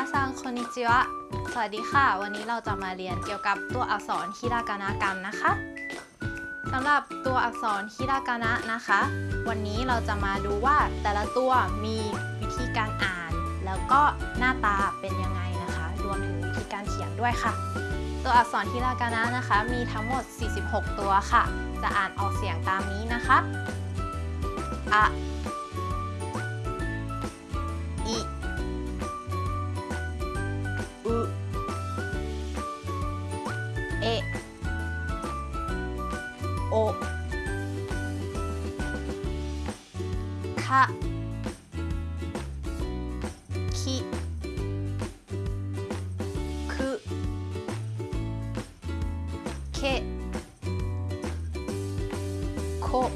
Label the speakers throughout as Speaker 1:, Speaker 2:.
Speaker 1: นิจิวะ สวัสดีค่ะ วันนี้เราจะมาเรียนเกี่ยวกับตัวอักษรฮิรากานะกันนะคะสำหรับตัวอักษรฮิรากานะนะคะ วันนี้เราจะมาดูว่าแต่ละตัวมีวิธีการอ่าน แล้วก็หน้าตาเป็นยังไงนะคะ รวมถึงวิธีการเขียนด้วยค่ะ ตัวอักษรฮิรากานะนะคะ มีทั้งหมด 46 ตัวค่ะ จะอ่านออกเสียงตามนี้นะคะอะ おか。き。く。け。こ。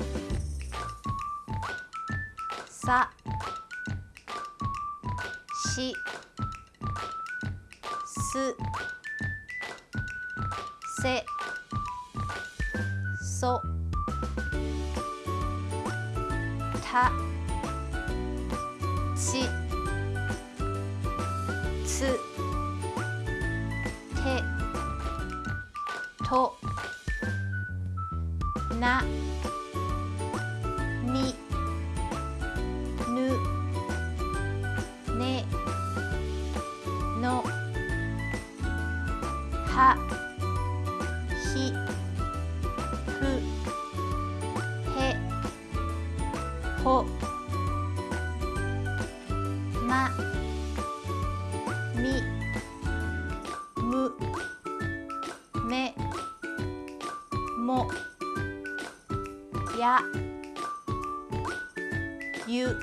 Speaker 1: さ。し。す。せ。そたちつてとなみぬねのはふへほまみむめもやゆ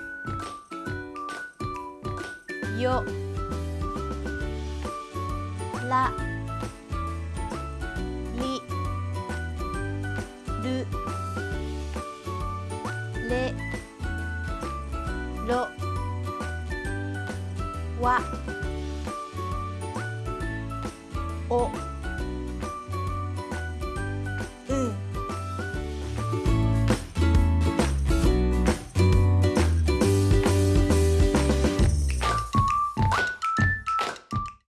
Speaker 1: よら。る。れ。ろ。わ。お。